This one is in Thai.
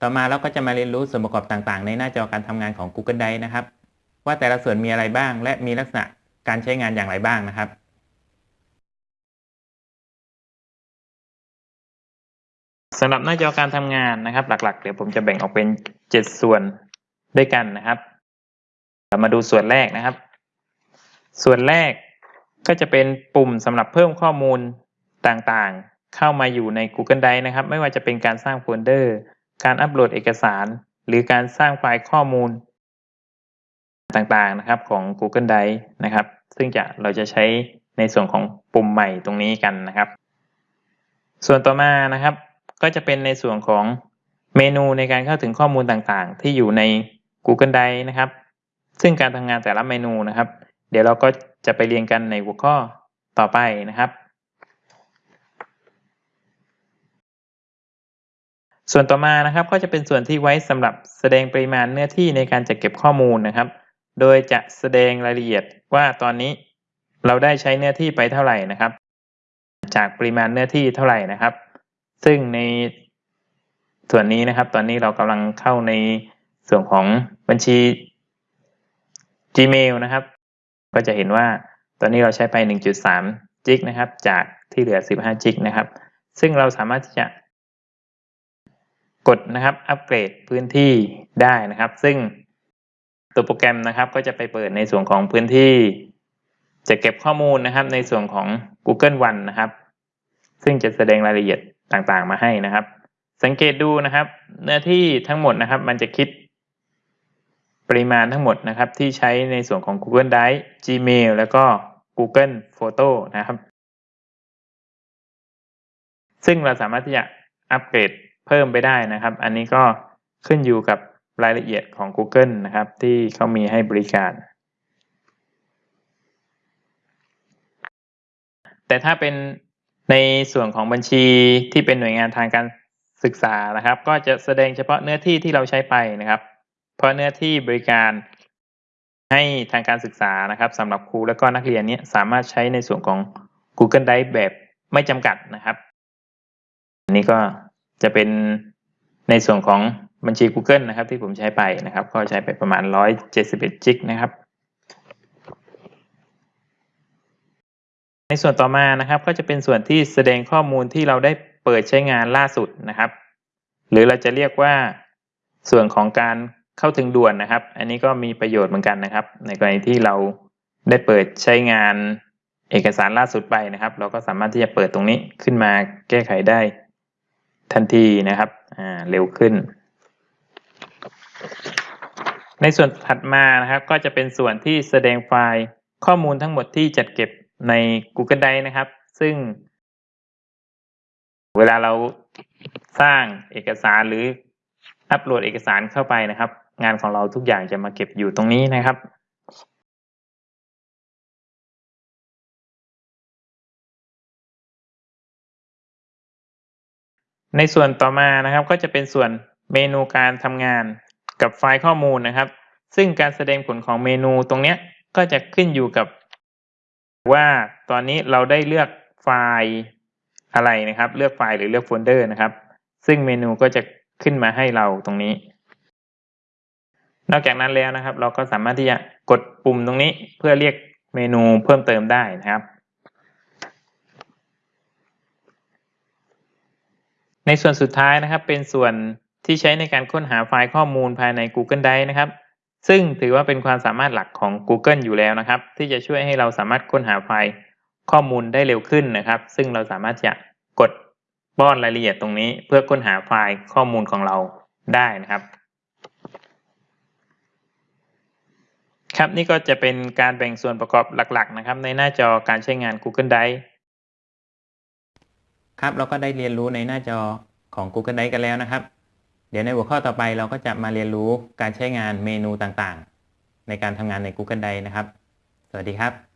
ต่อมาเราก็จะมาเรียนรู้ส่วนประกอบต่างๆ ในหน้าจอการทำงานของ Google Drive นะครับ ว่าแต่ละส่วนมีอะไรบ้าง และมีลักษณะการใช้งานอย่างไรบ้างนะครับสำหรับหน้าจอการทำงานนะครับ หลักๆ เดี๋ยวผมจะแบ่งออกเป็น 7 ส่วนด้วยกันนะครับเรามาดูส่วนแรกนะครับ ส่วนแรกก็จะเป็นปุ่มสำหรับเพิ่มข้อมูลต่างๆ เข้ามาอยู่ใน Google Drive นะครับ ไม่ว่าจะเป็นการสร้างโฟลเดอร์ การอัปโหลดเอกสาร หรือการสร้างไฟล์ข้อมูลต่างๆนะครับของ Google Drive นะครับ ซึ่งจะเราจะใช้ในส่วนของปุ่มใหม่ตรงนี้กันนะครับ ส่วนต่อมานะครับ ก็จะเป็นในส่วนของเมนูในการเข้าถึงข้อมูลต่างๆ ที่อยู่ใน Google Drive นะครับ ซึ่งการทำงานแต่ละเมนูนะครับ เดี๋ยวเราก็จะไปเรียนกันในหัวข้อต่อไปนะครับ ส่วนต่อมานะครับก็จะเป็นส่วนที่ไว้สำหรับแสดงปริมาณเนื้อที่ในการจัดเก็บข้อมูลนะครับ โดยจะแสดงรายละเอียดว่าตอนนี้เราได้ใช้เนื้อที่ไปเท่าไหร่นะครับ จากปริมาณเนื้อที่เท่าไหร่นะครับ ซึ่งในส่วนนี้นะครับ ตอนนี้เรากำลังเข้าในส่วนของบัญชี Gmail นะครับ ก็จะเห็นว่าตอนนี้เราใช้ไป 1.3 จิกนะครับ จากที่เหลือ 15 จิกนะครับ ซึ่งเราสามารถที่จะ กดนะครับอัปเกรดพื้นที่ได้นะครับ ซึ่งตัวโปรแกรมนะครับก็จะไปเปิดในส่วนของพื้นที่ จะเก็บข้อมูลนะครับ ในส่วนของ Google One นะครับ ซึ่งจะแสดงรายละเอียดต่างๆ มาให้นะครับ สังเกตดูนะครับ เนื้อที่ทั้งหมดนะครับ มันจะคิดปริมาณทั้งหมดนะครับ ที่ใช้ในส่วนของ Google Drive Gmail แล้วก็ Google Photo นะครับ ซึ่งเราสามารถที่จะอัปเกรด เพิ่มไปได้นะครับ อันนี้ก็ขึ้นอยู่กับรายละเอียดของ Google นะครับ ที่เขามีให้บริการ แต่ถ้าเป็นในส่วนของบัญชีที่เป็นหน่วยงานทางการศึกษานะครับ ก็จะแสดงเฉพาะเนื้อที่ที่เราใช้ไปนะครับ เพราะเนื้อที่บริการให้ทางการศึกษานะครับสำหรับครูและก็นักเรียนนี้สามารถใช้ในส่วนของ Google Drive แบบไม่จำกัดนะครับ อันนี้ก็ จะเป็นในส่วนของบัญชี Google นะครับ ที่ผมใช้ไปนะครับ ก็ใช้ไปประมาณ 171จิกนะครับ ในส่วนต่อมานะครับ ก็จะเป็นส่วนที่แสดงข้อมูลที่เราได้เปิดใช้งานล่าสุดนะครับ หรือเราจะเรียกว่าส่วนของการเข้าถึงด่วนนะครับ อันนี้ก็มีประโยชน์เหมือนกันนะครับ ในกรณีที่เราได้เปิดใช้งานเอกสารล่าสุดไปนะครับ เราก็สามารถที่จะเปิดตรงนี้ขึ้นมาแก้ไขได้ ทันทีนะครับเร็วขึ้น ในส่วนถัดมานะครับ ก็จะเป็นส่วนที่แสดงไฟล์ข้อมูลทั้งหมดที่จัดเก็บใน Google Drive นะครับ ซึ่ง เวลาเราสร้างเอกสารหรืออัปโหลดเอกสารเข้าไปนะครับ งานของเราทุกอย่างจะมาเก็บอยู่ตรงนี้นะครับ ในส่วนต่อมานะครับก็จะเป็นส่วนเมนูการทำงานกับไฟล์ข้อมูลนะครับ ซึ่งการแสดงผลของเมนูตรงนี้ก็จะขึ้นอยู่กับ ว่าตอนนี้เราได้เลือกไฟล์อะไรนะครับ เลือกไฟล์หรือเลือกโฟลเดอร์นะครับ ซึ่งเมนูก็จะขึ้นมาให้เราตรงนี้ นอกจากนั้นแล้วนะครับ เราก็สามารถที่จะกดปุ่มตรงนี้เพื่อเรียกเมนูเพิ่มเติมได้นะครับ ในส่วนสุดท้ายนะครับ เป็นส่วนที่ใช้ในการค้นหาไฟล์ข้อมูลภายใน Google Drive นะครับ ซึ่งถือว่าเป็นความสามารถหลักของ Google อยู่แล้วนะครับ ที่จะช่วยให้เราสามารถค้นหาไฟล์ข้อมูลได้เร็วขึ้นนะครับ ซึ่งเราสามารถจะกดป้อนรายละเอียดตรงนี้ เพื่อค้นหาไฟล์ข้อมูลของเราได้นะครับ ครับนี่ก็จะเป็นการแบ่งส่วนประกอบหลักๆ นะครับ ในหน้าจอการใช้งาน Google Drive ครับเราก็ได้เรียนรู้ในหน้าจอของ Google Drive กันแล้วนะครับ เดี๋ยวในหัวข้อต่อไปเราก็จะมาเรียนรู้การใช้งานเมนูต่างๆ ในการทำงานใน Google Drive นะครับ สวัสดีครับ